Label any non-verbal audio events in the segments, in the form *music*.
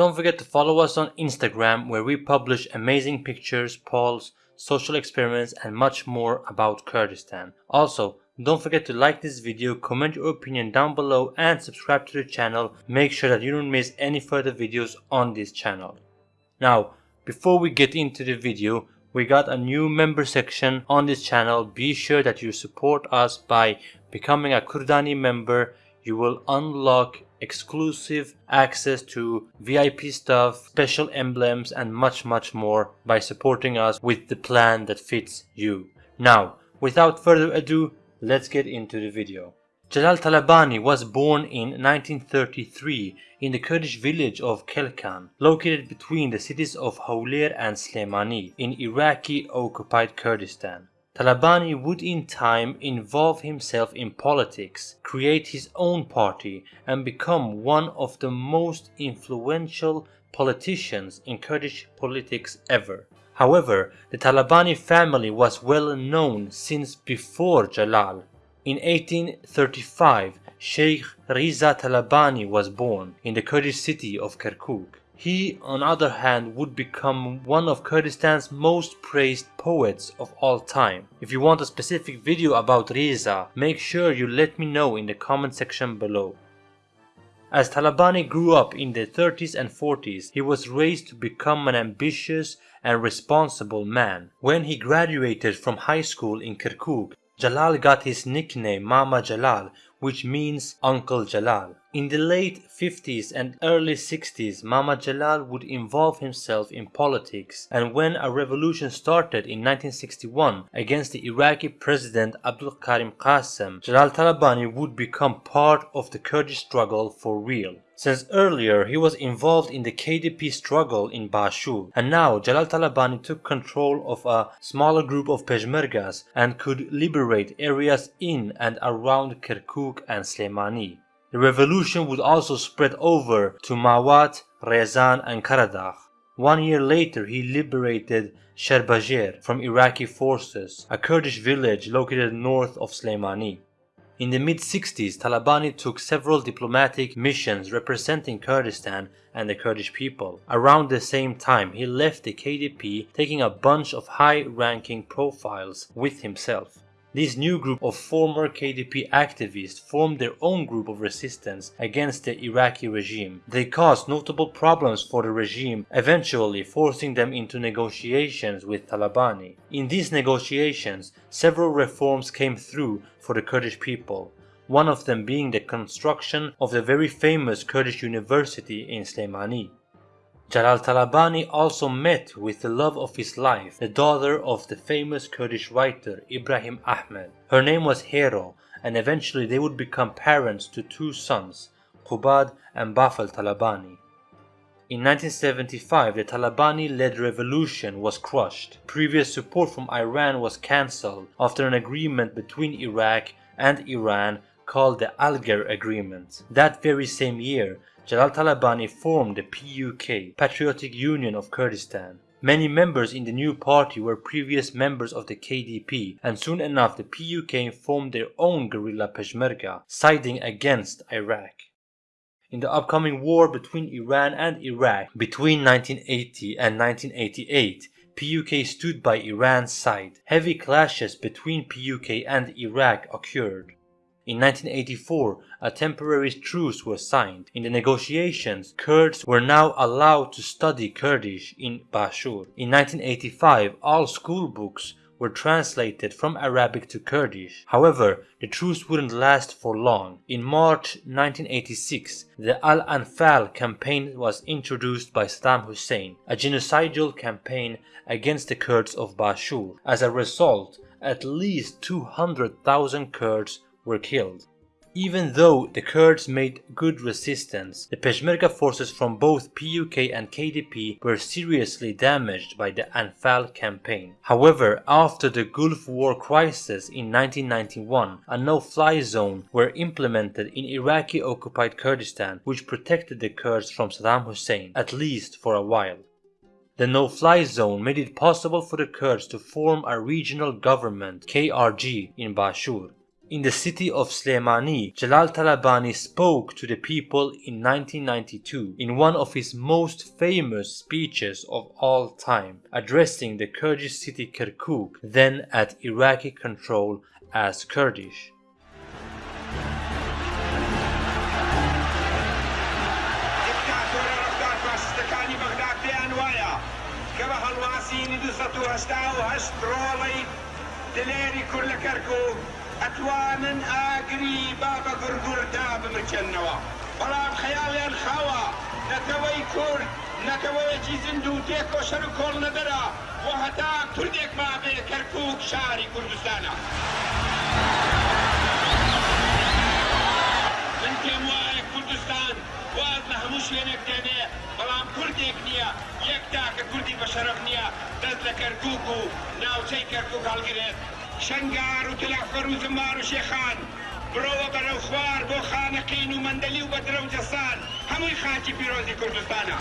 Don't forget to follow us on Instagram where we publish amazing pictures, polls, social experiments and much more about Kurdistan. Also, don't forget to like this video, comment your opinion down below and subscribe to the channel. Make sure that you don't miss any further videos on this channel. Now, before we get into the video, we got a new member section on this channel. Be sure that you support us by becoming a Kurdani member. You will unlock exclusive access to VIP stuff, special emblems and much much more by supporting us with the plan that fits you. Now, without further ado, let's get into the video. Jalal Talabani was born in 1933 in the Kurdish village of Kelkan, located between the cities of Hawler and Slemani in Iraqi-occupied Kurdistan. Talabani would in time involve himself in politics, create his own party and become one of the most influential politicians in Kurdish politics ever. However, the Talabani family was well known since before Jalal. In 1835, Sheikh Riza Talabani was born in the Kurdish city of Kirkuk. He, on the other hand, would become one of Kurdistan's most praised poets of all time. If you want a specific video about Riza, make sure you let me know in the comment section below. As Talabani grew up in the 30s and 40s, he was raised to become an ambitious and responsible man. When he graduated from high school in Kirkuk, Jalal got his nickname Mama Jalal, which means Uncle Jalal. In the late 50s and early 60s, Mama Jalal would involve himself in politics and when a revolution started in 1961 against the Iraqi president Abdul Karim Qasim, Jalal Talabani would become part of the Kurdish struggle for real. Since earlier he was involved in the KDP struggle in Bashur and now Jalal Talabani took control of a smaller group of Peshmergas and could liberate areas in and around Kirkuk and Slemani. The revolution would also spread over to Mawat, Rezan and Karadagh. One year later he liberated Sherbajer from Iraqi forces, a Kurdish village located north of Slemani. In the mid-60s, Talabani took several diplomatic missions representing Kurdistan and the Kurdish people. Around the same time, he left the KDP taking a bunch of high-ranking profiles with himself. This new group of former KDP activists formed their own group of resistance against the Iraqi regime. They caused notable problems for the regime, eventually forcing them into negotiations with Talabani. In these negotiations, several reforms came through for the Kurdish people, one of them being the construction of the very famous Kurdish university in Slemani. Jalal Talabani also met with the love of his life, the daughter of the famous Kurdish writer Ibrahim Ahmed. Her name was Hero and eventually they would become parents to two sons, Qubad and Bafel Talabani. In 1975, the Talabani-led revolution was crushed. Previous support from Iran was cancelled after an agreement between Iraq and Iran called the Algiers Agreement. That very same year, Jalal Talabani formed the PUK, Patriotic Union of Kurdistan. Many members in the new party were previous members of the KDP and soon enough the PUK formed their own guerrilla Peshmerga, siding against Iraq. In the upcoming war between Iran and Iraq between 1980 and 1988, PUK stood by Iran's side. Heavy clashes between PUK and Iraq occurred. In 1984, a temporary truce was signed. In the negotiations, Kurds were now allowed to study Kurdish in Bashur. In 1985, all school books were translated from Arabic to Kurdish. However, the truce wouldn't last for long. In March 1986, the Al-Anfal campaign was introduced by Saddam Hussein, a genocidal campaign against the Kurds of Bashur. As a result, at least 200,000 Kurds were killed. Even though the Kurds made good resistance, the Peshmerga forces from both PUK and KDP were seriously damaged by the Anfal campaign. However, after the Gulf War crisis in 1991, a no-fly zone were implemented in Iraqi-occupied Kurdistan which protected the Kurds from Saddam Hussein, at least for a while. The no-fly zone made it possible for the Kurds to form a regional government, KRG, in Bashur. In the city of Slemani, Jalal Talabani spoke to the people in 1992 in one of his most famous speeches of all time, addressing the Kurdish city Kirkuk, then at Iraqi control as Kurdish. دلێری کورد لە کەرکوو ئەتوانن ئاگری بابە گورگوردا بمرچێنەوە بەڵام خەیاڵیان خاوە نەکەوەی کورد نەکەوەیەکی زیند و تێکۆشەر و کۆڵ نەدەرا. بۆ هەتا کوردێک مابێ کەرکووک شاری کوردستانە. من پێم وایە کوردستان واز لە هەموو شوێنێک دێنێ. بەڵام کوردێک نییە یەک تاکە کوردی بە شەرف نییە. دەست لە کەرکووک و ناوچەی کەرکووک هەڵگرێت. شنگار و تلافەر و زمار و شێخان برۆوە بەرەو خوار بۆ خانەقین و مندەلی و بەدرە و جەسان. هەمووی خاکی پیرۆزی کوردستانە.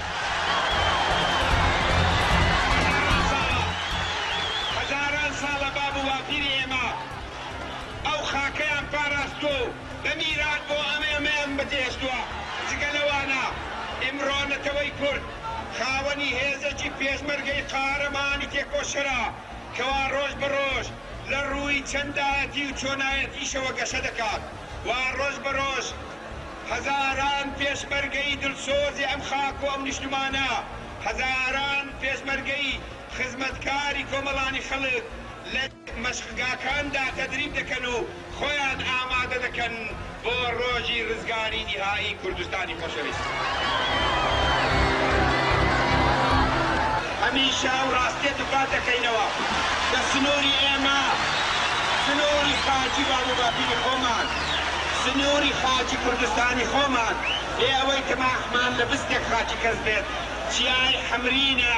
هەزاران ساڵە. باب و واپیری ئێمە. ئەو خاکەیان پاراستۆ بە میرات بۆ ئەمێمێم بەجێشتووە. جگە لەوانە ئمڕۆنەتەوەی کورد. خاوەنی هێزێکی پێشمەرگەی قارەمانی تێکۆشرا. کەوا ڕۆژ بە ڕۆژ. لە ڕووی چەندایەتی و چۆنایەتیشەوە گەشە دەکات وا ڕۆژ بە ڕۆژ هەزاران پێشمەرگەی دڵسۆزی ئەم خاک و ئەم نیشتمانە هەزاران پێشمەرگەی خزمەتکاری کۆمەڵانی خەڵک لە مەشقگاکاندا تەدریب دەکەن و خۆیان ئامادە دەکەن بۆ ڕۆژی ڕزگاری نیهایی کوردستانی خۆشەویست. هەمیشە و ڕاستێت دوپات دەکەینەوە. لە سنووری ئێمە سنووری خاچی باڵوباپیری خۆمان سنووری خاچی کوردستانی خۆمان. لێ ئەوەی تەماحمان لە بستێک خاچی کەس بێت. چیای حمرینە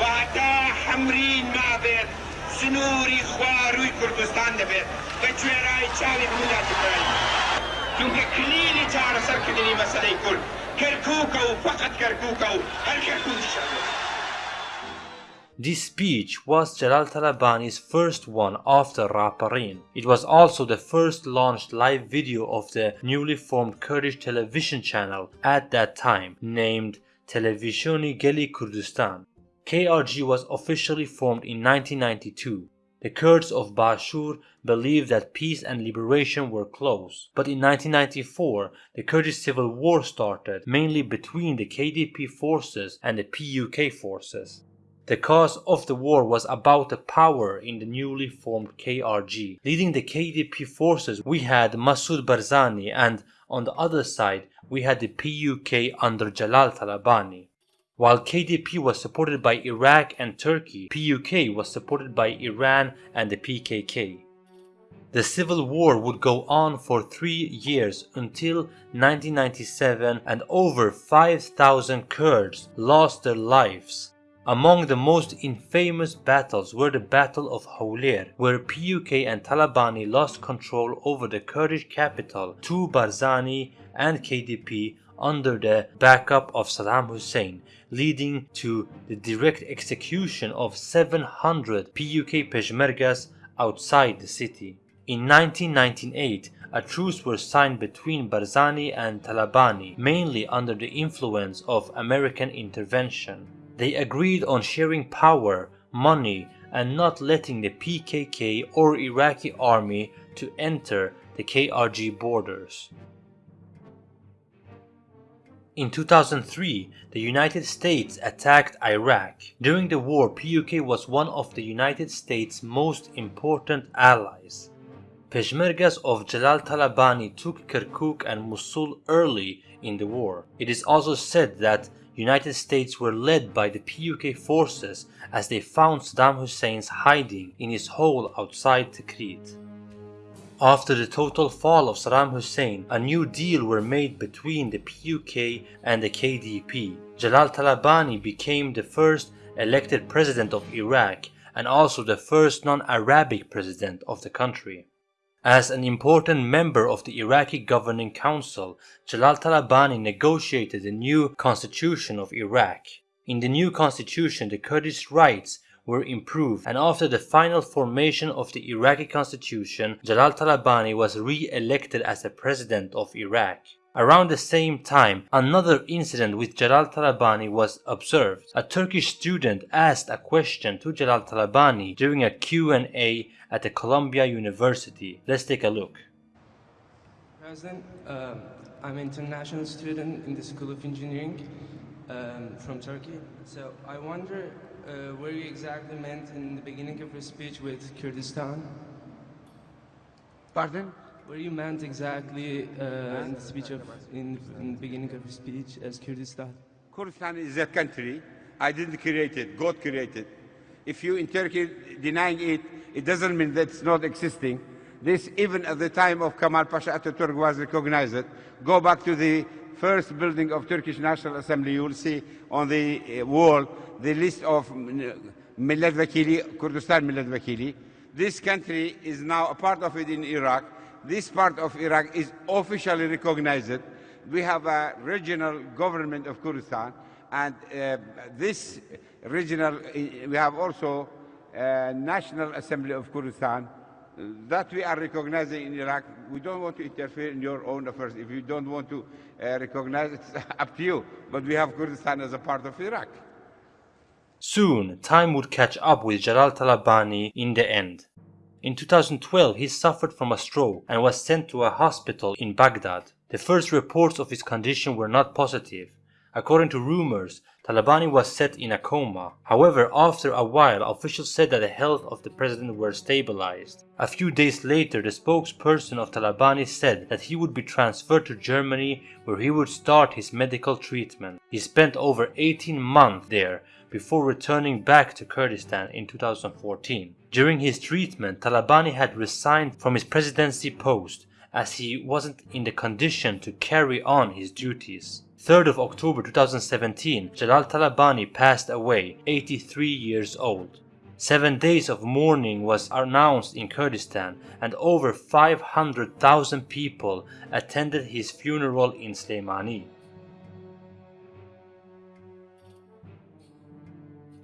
و هەتا حمرین مابێت سنووری خواروی کوردستان دەبێت. بە کوێرای چاوی هەمودا تکرای چونکە کلیلی چارەسەرکردنی مەسەلەی کورد. کەرکووکە و فقط کەرکووکە و هەر کەرکووکی شەبێت This speech was Jalal Talabani's first one after Raparin. It was also the first launched live video of the newly formed Kurdish television channel at that time, named Televisioni Geli Kurdistan. KRG was officially formed in 1992. The Kurds of Bashur believed that peace and liberation were close. But in 1994, the Kurdish civil war started, mainly between the KDP forces and the PUK forces. The cause of the war was about the power in the newly formed KRG. Leading the KDP forces, we had Masoud Barzani, and on the other side, we had the PUK under Jalal Talabani. While KDP was supported by Iraq and Turkey, PUK was supported by Iran and the PKK. The civil war would go on for three years until 1997 and over 5,000 Kurds lost their lives. Among the most infamous battles were the Battle of Hawler, where PUK and Talabani lost control over the Kurdish capital to Barzani and KDP under the backup of Saddam Hussein, leading to the direct execution of 700 PUK Peshmergas outside the city. In 1998, a truce was signed between Barzani and Talabani, mainly under the influence of American intervention. They agreed on sharing power, money, and not letting the PKK or Iraqi army to enter the KRG borders. In 2003, the United States attacked Iraq. During the war, PUK was one of the United States' most important allies. Peshmergas of Jalal Talabani took Kirkuk and Mosul early in the war. It is also said that United States were led by the PUK forces as they found Saddam Hussein's hiding in his hole outside Tikrit. After the total fall of Saddam Hussein, a new deal were made between the PUK and the KDP. Jalal Talabani became the first elected president of Iraq and also the first non-Arabic president of the country. As an important member of the Iraqi Governing Council, Jalal Talabani negotiated the new constitution of Iraq. In the new constitution, the Kurdish rights were improved and after the final formation of the Iraqi constitution, Jalal Talabani was re-elected as the president of Iraq. Around the same time, another incident with Jalal Talabani was observed. A Turkish student asked a question to Jalal Talabani during a Q&A at the Columbia University. Let's take a look. President, um, I'm an international student in the School of Engineering um, from Turkey. So I wonder uh, where you exactly meant in the beginning of your speech with Kurdistan? Pardon? Where you meant exactly uh, in the speech of in, in the beginning of your speech as Kurdistan? Kurdistan is a country. I didn't create it. God created. It. If you in Turkey denying it, it doesn't mean that it's not existing. This, even at the time of Kemal Pasha Ataturk was recognized. Go back to the first building of Turkish National Assembly, you will see on the uh, wall the list of Millet Vekili, Kurdistan Millet Vekili. This country is now a part of it in Iraq. This part of Iraq is officially recognized. We have a regional government of Kurdistan, and uh, this regional, uh, we have also a National Assembly of Kurdistan, that we are recognizing in Iraq. We don't want to interfere in your own affairs. If you don't want to uh, recognize it, it's *laughs* up to you. But we have Kurdistan as a part of Iraq. Soon, time would catch up with Jalal Talabani in the end. In 2012, he suffered from a stroke and was sent to a hospital in Baghdad. The first reports of his condition were not positive. According to rumors, Talabani was set in a coma. However, after a while, officials said that the health of the president were stabilized. A few days later, the spokesperson of Talabani said that he would be transferred to Germany where he would start his medical treatment. He spent over 18 months there before returning back to Kurdistan in 2014. During his treatment, Talabani had resigned from his presidency post as he wasn't in the condition to carry on his duties. 3rd of October 2017, Jalal Talabani passed away, 83 years old. Seven days of mourning was announced in Kurdistan and over 500,000 people attended his funeral in Slemani.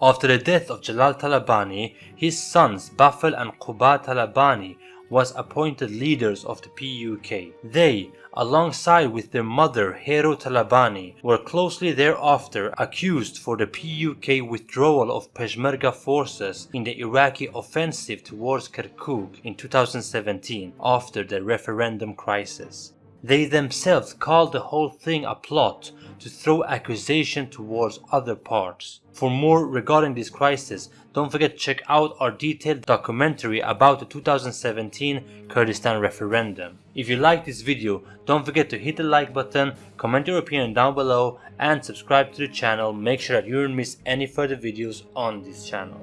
After the death of Jalal Talabani, his sons Bafel and Qubad Talabani was appointed leaders of the PUK. They, alongside with their mother Hero Talabani, were closely thereafter accused for the PUK withdrawal of Peshmerga forces in the Iraqi offensive towards Kirkuk in 2017 after the referendum crisis. They themselves called the whole thing a plot to throw accusation towards other parts. For more regarding this crisis, don't forget to check out our detailed documentary about the 2017 Kurdistan referendum. If you like this video, don't forget to hit the like button, comment your opinion down below and subscribe to the channel. Make sure that you don't miss any further videos on this channel.